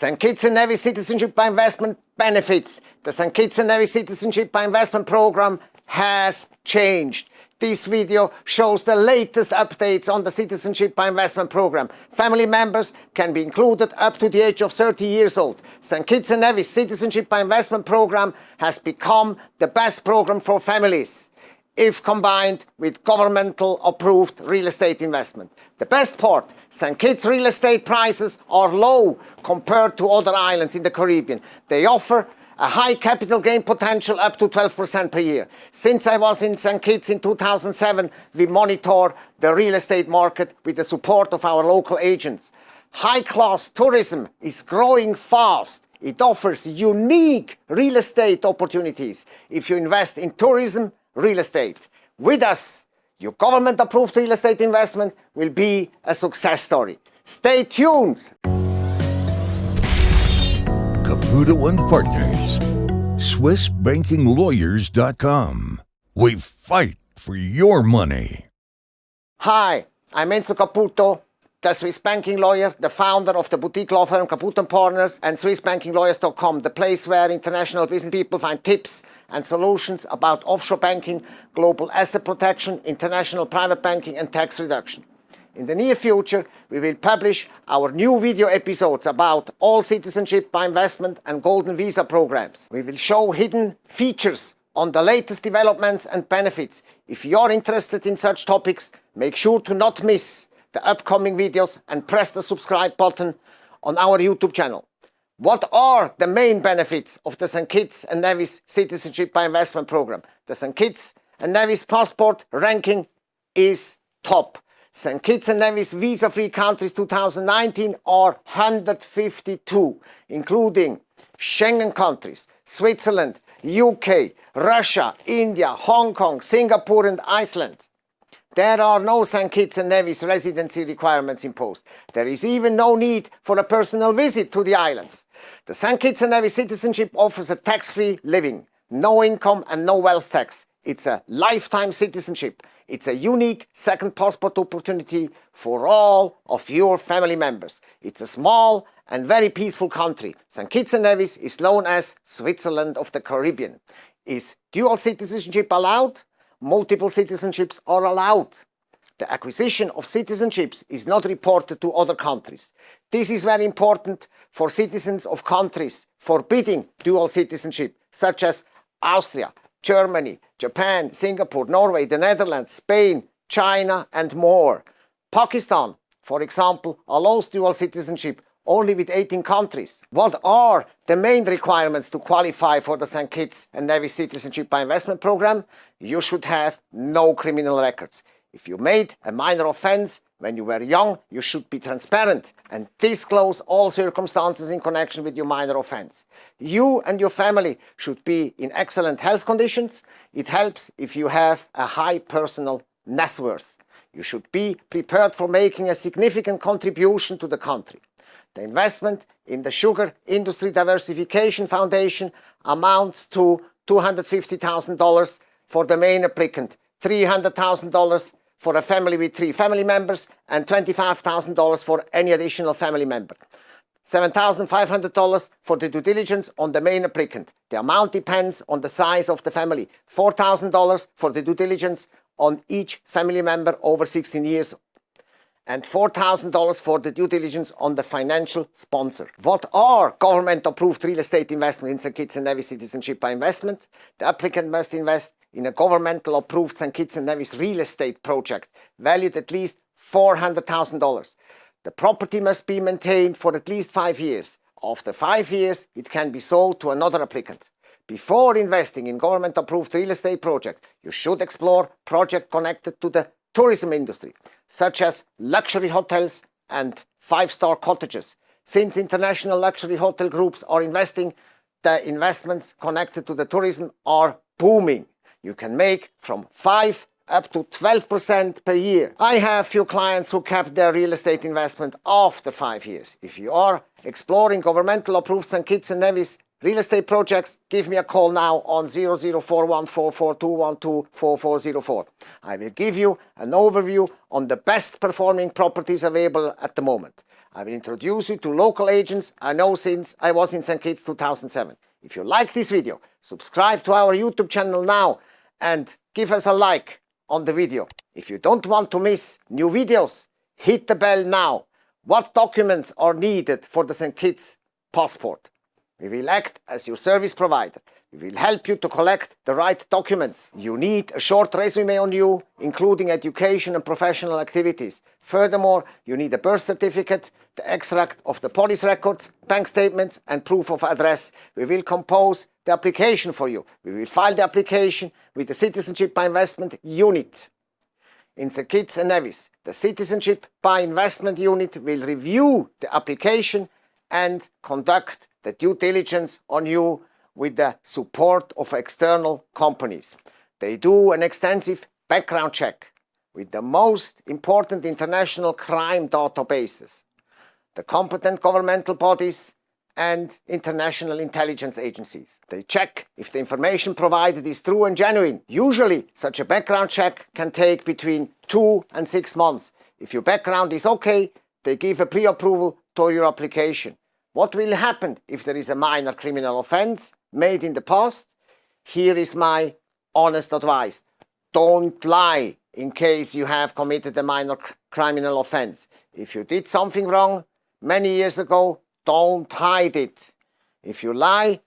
St. Kitts and Nevis Citizenship by Investment benefits. The St. Kitts and Nevis Citizenship by Investment program has changed. This video shows the latest updates on the Citizenship by Investment program. Family members can be included up to the age of 30 years old. St. Kitts and Nevis Citizenship by Investment program has become the best program for families if combined with governmental approved real estate investment. The best part, St. Kitts real estate prices are low compared to other islands in the Caribbean. They offer a high capital gain potential up to 12% per year. Since I was in St. Kitts in 2007, we monitor the real estate market with the support of our local agents. High-class tourism is growing fast. It offers unique real estate opportunities if you invest in tourism real estate. With us, your government-approved real estate investment will be a success story. Stay tuned! Caputo and Partners, SwissBankingLawyers.com. We fight for your money. Hi, I'm Enzo Caputo, the Swiss banking lawyer, the founder of the boutique law firm Caputo & Partners and SwissBankingLawyers.com, the place where international business people find tips and solutions about offshore banking, global asset protection, international private banking and tax reduction. In the near future, we will publish our new video episodes about all citizenship by investment and golden visa programs. We will show hidden features on the latest developments and benefits. If you're interested in such topics, make sure to not miss the upcoming videos and press the subscribe button on our YouTube channel. What are the main benefits of the St. Kitts and Nevis Citizenship by Investment program? The St. Kitts and Nevis passport ranking is top. St. Kitts and Nevis visa-free countries 2019 are 152, including Schengen countries, Switzerland, UK, Russia, India, Hong Kong, Singapore and Iceland. There are no St. Kitts and Nevis residency requirements imposed. There is even no need for a personal visit to the islands. The St. Kitts and Nevis citizenship offers a tax-free living, no income and no wealth tax. It's a lifetime citizenship. It's a unique second passport opportunity for all of your family members. It's a small and very peaceful country. St. Kitts and Nevis is known as Switzerland of the Caribbean. Is dual citizenship allowed? Multiple citizenships are allowed. The acquisition of citizenships is not reported to other countries. This is very important for citizens of countries forbidding dual citizenship, such as Austria, Germany, Japan, Singapore, Norway, the Netherlands, Spain, China and more. Pakistan, for example, allows dual citizenship only with 18 countries. What are the main requirements to qualify for the St. Kitts and Nevis Citizenship by Investment Program? You should have no criminal records. If you made a minor offense when you were young, you should be transparent and disclose all circumstances in connection with your minor offense. You and your family should be in excellent health conditions. It helps if you have a high personal net worth. You should be prepared for making a significant contribution to the country. The investment in the Sugar Industry Diversification Foundation amounts to $250,000 for the main applicant, $300,000 for a family with three family members and $25,000 for any additional family member. $7,500 for the due diligence on the main applicant. The amount depends on the size of the family. $4,000 for the due diligence on each family member over 16 years and $4,000 for the due diligence on the financial sponsor. What are government-approved real estate investment in St. Kitts and Nevis citizenship by investment? The applicant must invest in a governmental approved St. Kitts and Nevis real estate project valued at least $400,000. The property must be maintained for at least five years. After five years, it can be sold to another applicant. Before investing in government-approved real estate project, you should explore project connected to the tourism industry, such as luxury hotels and five-star cottages. Since international luxury hotel groups are investing, the investments connected to the tourism are booming. You can make from 5 up to 12% per year. I have few clients who kept their real estate investment after 5 years. If you are exploring governmental approved St. Kitts and Nevis Real estate projects, give me a call now on 00414421244404. I will give you an overview on the best performing properties available at the moment. I will introduce you to local agents I know since I was in St. Kitts 2007. If you like this video, subscribe to our YouTube channel now and give us a like on the video. If you don't want to miss new videos, hit the bell now. What documents are needed for the St. Kitts passport? We will act as your service provider. We will help you to collect the right documents. You need a short resume on you, including education and professional activities. Furthermore, you need a birth certificate, the extract of the police records, bank statements and proof of address. We will compose the application for you. We will file the application with the Citizenship by Investment Unit. In the Kitts and Nevis, the Citizenship by Investment Unit will review the application and conduct the due diligence on you with the support of external companies. They do an extensive background check with the most important international crime databases, the competent governmental bodies and international intelligence agencies. They check if the information provided is true and genuine. Usually, such a background check can take between two and six months. If your background is okay, they give a pre-approval to your application. What will happen if there is a minor criminal offense made in the past? Here is my honest advice. Don't lie in case you have committed a minor criminal offense. If you did something wrong many years ago, don't hide it. If you lie,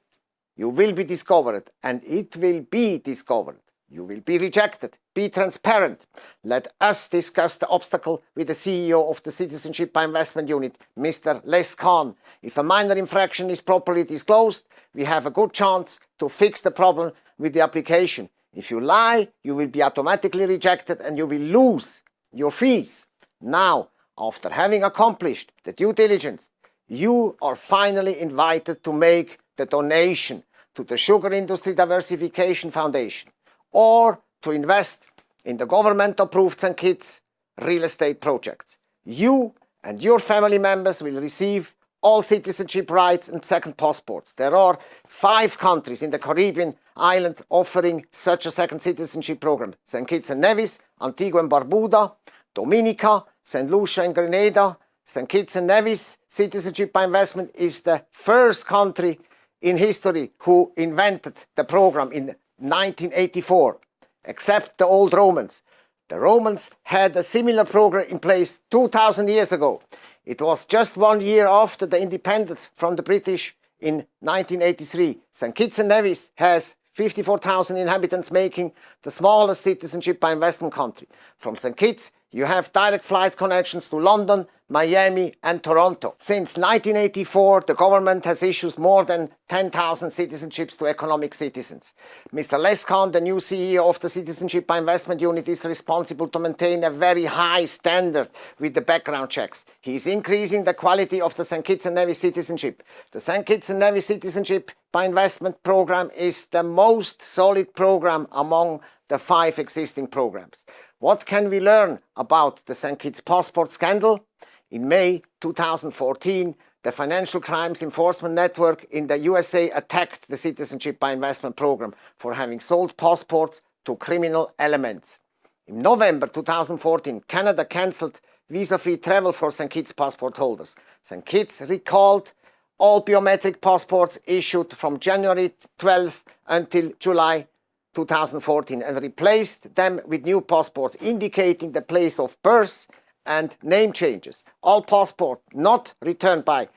you will be discovered and it will be discovered. You will be rejected. Be transparent. Let us discuss the obstacle with the CEO of the Citizenship by Investment Unit, Mr. Les Khan. If a minor infraction is properly disclosed, we have a good chance to fix the problem with the application. If you lie, you will be automatically rejected and you will lose your fees. Now, after having accomplished the due diligence, you are finally invited to make the donation to the Sugar Industry Diversification Foundation or to invest in the government-approved St. Kitts real estate projects. You and your family members will receive all citizenship rights and second passports. There are five countries in the Caribbean island offering such a second citizenship program. St. Kitts and Nevis, Antigua and Barbuda, Dominica, St. Lucia and Grenada, St. Kitts and Nevis Citizenship by Investment is the first country in history who invented the program in 1984, except the old Romans. The Romans had a similar program in place 2000 years ago. It was just one year after the independence from the British in 1983. St. Kitts and Nevis has 54,000 inhabitants making the smallest citizenship by investment country. From St. Kitts you have direct flight connections to London, Miami and Toronto. Since 1984, the government has issued more than 10,000 citizenships to economic citizens. Mr. Les Khan, the new CEO of the Citizenship by Investment Unit, is responsible to maintain a very high standard with the background checks. He is increasing the quality of the St. Kitts and Nevis citizenship. The St. Kitts and Nevis Citizenship by Investment program is the most solid program among the five existing programs. What can we learn about the St. Kitts passport scandal? In May 2014, the Financial Crimes Enforcement Network in the USA attacked the Citizenship by Investment program for having sold passports to criminal elements. In November 2014, Canada cancelled visa-free travel for St. Kitts passport holders. St. Kitts recalled all biometric passports issued from January 12 until July 2014 and replaced them with new passports indicating the place of birth and name changes. All passports not returned by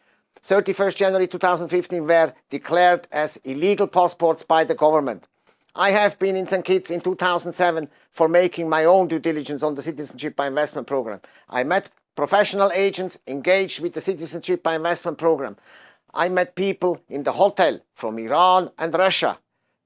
31st January 2015 were declared as illegal passports by the government. I have been in St. Kitts in 2007 for making my own due diligence on the Citizenship by Investment program. I met professional agents engaged with the Citizenship by Investment program. I met people in the hotel from Iran and Russia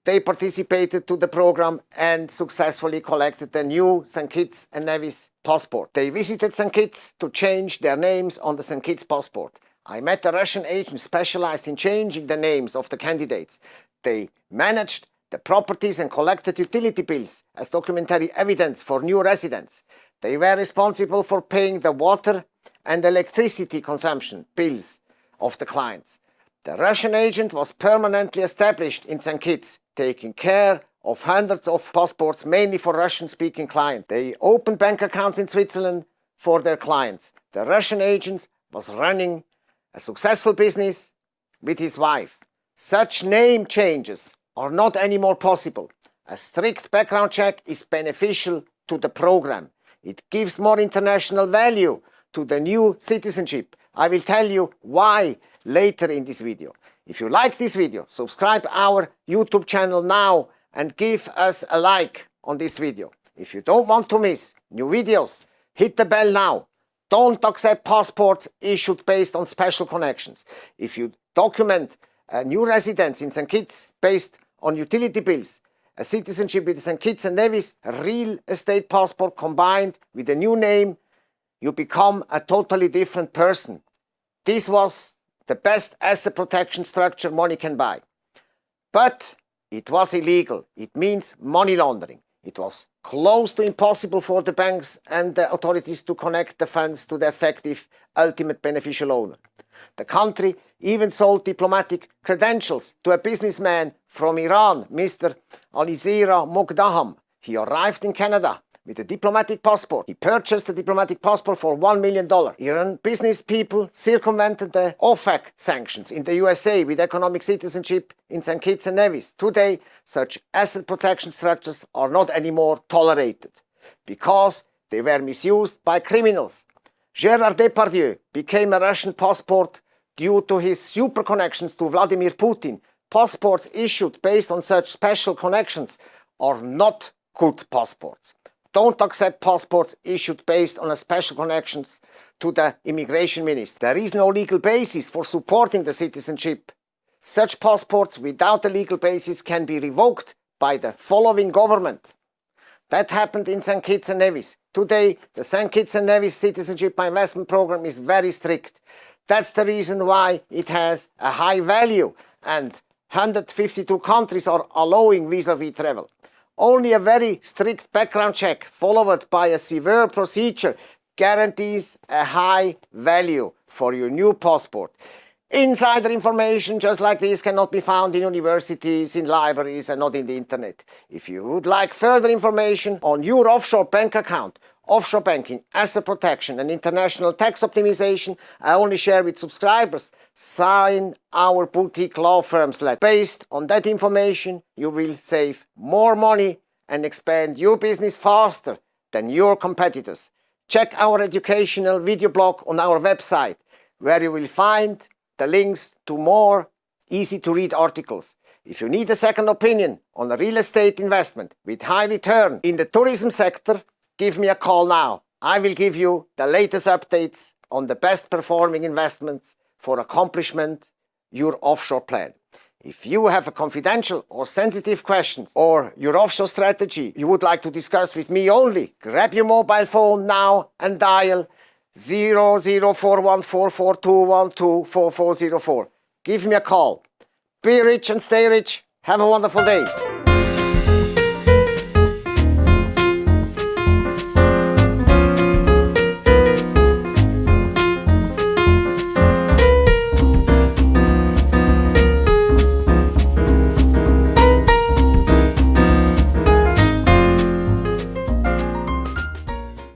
they participated to the program and successfully collected the new St. Kitts and Nevis passport. They visited St. Kitts to change their names on the St. Kitts passport. I met a Russian agent specialized in changing the names of the candidates. They managed the properties and collected utility bills as documentary evidence for new residents. They were responsible for paying the water and electricity consumption bills of the clients. The Russian agent was permanently established in St. Kitts, taking care of hundreds of passports, mainly for Russian-speaking clients. They opened bank accounts in Switzerland for their clients. The Russian agent was running a successful business with his wife. Such name changes are not anymore possible. A strict background check is beneficial to the program. It gives more international value to the new citizenship. I will tell you why later in this video. If you like this video, subscribe our YouTube channel now and give us a like on this video. If you don't want to miss new videos, hit the bell now. Don't accept passports issued based on special connections. If you document a new residence in St. Kitts based on utility bills, a citizenship with St. Kitts and Nevis, a real estate passport combined with a new name, you become a totally different person. This was the best asset protection structure money can buy. But it was illegal. It means money laundering. It was close to impossible for the banks and the authorities to connect the funds to the effective ultimate beneficial owner. The country even sold diplomatic credentials to a businessman from Iran, Mr. Alizera Mogdaham. He arrived in Canada with a diplomatic passport. He purchased a diplomatic passport for $1 million. Iran business people circumvented the OFAC sanctions in the USA with economic citizenship in St. Kitts and Nevis. Today, such asset protection structures are not anymore tolerated because they were misused by criminals. Gérard Depardieu became a Russian passport due to his super connections to Vladimir Putin. Passports issued based on such special connections are not good passports don't accept passports issued based on a special connections to the immigration minister. There is no legal basis for supporting the citizenship. Such passports without a legal basis can be revoked by the following government. That happened in St. Kitts and Nevis. Today, the St. Kitts and Nevis Citizenship by Investment Program is very strict. That's the reason why it has a high value and 152 countries are allowing vis-à-vis -vis travel. Only a very strict background check followed by a severe procedure guarantees a high value for your new passport. Insider information just like this cannot be found in universities, in libraries and not in the internet. If you would like further information on your offshore bank account, offshore banking, asset protection and international tax optimization I only share with subscribers. Sign our boutique law firms letter. Based on that information, you will save more money and expand your business faster than your competitors. Check our educational video blog on our website where you will find the links to more easy to read articles. If you need a second opinion on a real estate investment with high return in the tourism sector, give me a call now. I will give you the latest updates on the best performing investments for accomplishment your offshore plan. If you have a confidential or sensitive questions or your offshore strategy you would like to discuss with me only, grab your mobile phone now and dial 00414421244404. Give me a call. Be rich and stay rich. Have a wonderful day.